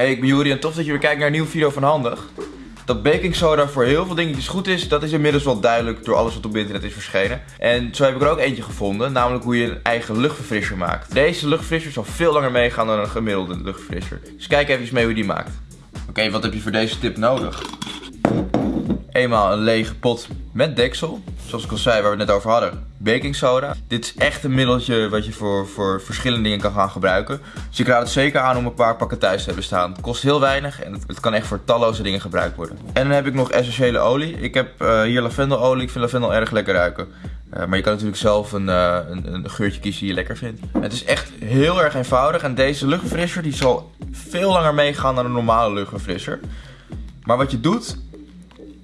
Hey, ik ben Juri en tof dat je weer kijkt naar een nieuwe video van Handig. Dat baking soda voor heel veel dingetjes goed is, dat is inmiddels wel duidelijk door alles wat op internet is verschenen. En zo heb ik er ook eentje gevonden, namelijk hoe je een eigen luchtverfrisser maakt. Deze luchtverfrisser zal veel langer meegaan dan een gemiddelde luchtverfrisser. Dus kijk even mee hoe die maakt. Oké, wat heb je voor deze tip nodig? Eenmaal een lege pot met deksel. Zoals ik al zei, waar we het net over hadden. Baking soda. Dit is echt een middeltje wat je voor, voor verschillende dingen kan gaan gebruiken. Dus ik raad het zeker aan om een paar pakken thuis te hebben staan. Het kost heel weinig en het, kan echt voor talloze dingen gebruikt worden. En dan heb ik nog essentiële olie. Ik heb uh, hier lavendelolie. Ik vind lavendel erg lekker ruiken. Uh, maar je kan natuurlijk zelf een, uh, een, een, geurtje kiezen die je lekker vindt. Het is echt heel erg eenvoudig. En deze luchtverfrisser die zal veel langer meegaan dan een normale luchtverfrisser. Maar wat je doet,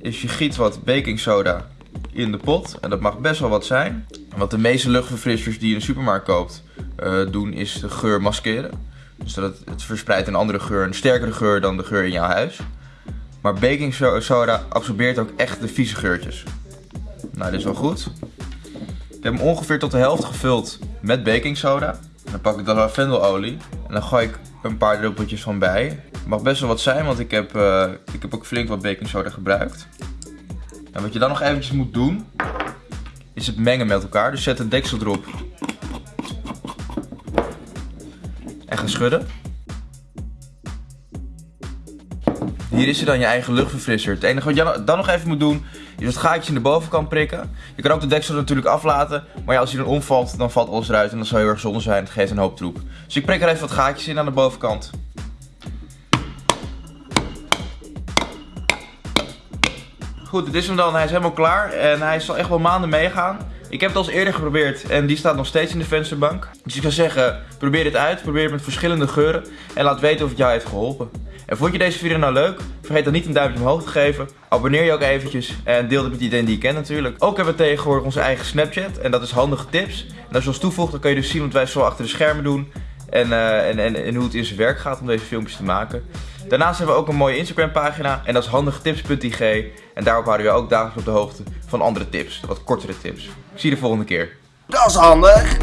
is je giet wat baking soda in de pot. En dat mag best wel wat zijn. wat de meeste luchtverfrissers die je in de supermarkt koopt uh, doen, is de geur maskeren. Dus dat het, verspreidt een andere geur, een sterkere geur dan de geur in jouw huis. Maar baking soda absorbeert ook echt de vieze geurtjes. Nou, dit is wel goed. Ik heb hem ongeveer tot de helft gevuld met baking soda. Dan pak ik de lavendelolie en dan gooi ik een paar druppeltjes van bij. Het mag best wel wat zijn, want ik heb, uh, ik heb ook flink wat baking soda gebruikt. En wat je dan nog eventjes moet doen, is het mengen met elkaar. Dus zet een deksel erop. En ga schudden. Hier is er dan je eigen luchtverfrisser. Het enige wat je dan nog even moet doen, is het gaatje in de bovenkant prikken. Je kan ook de deksel natuurlijk aflaten, maar ja, als hij dan omvalt, dan valt alles eruit en dat zou heel erg zonde zijn. Het geeft een hoop troep. Dus ik prik er even wat gaatjes in aan de bovenkant. Goed, dit is hem dan. Hij is helemaal klaar en hij zal echt wel maanden meegaan. Ik heb het al eens eerder geprobeerd en die staat nog steeds in de vensterbank. Dus ik zou zeggen, probeer dit uit. Probeer het met verschillende geuren en laat weten of het jou heeft geholpen. En vond je deze video nou leuk? Vergeet dan niet een duimpje omhoog te geven. Abonneer je ook eventjes en deel het met iedereen die je kent natuurlijk. Ook hebben we tegenwoordig onze eigen Snapchat en dat is handige tips. En als je ons toevoegt dan kun je dus zien wat wij zo achter de schermen doen. En, uh, en, en, en hoe het in zijn werk gaat om deze filmpjes te maken. Daarnaast hebben we ook een mooie Instagram pagina en dat is handigetips.ig. En daarop houden we ook dagelijks op de hoogte van andere tips, wat kortere tips. Ik zie je de volgende keer. Dat is handig!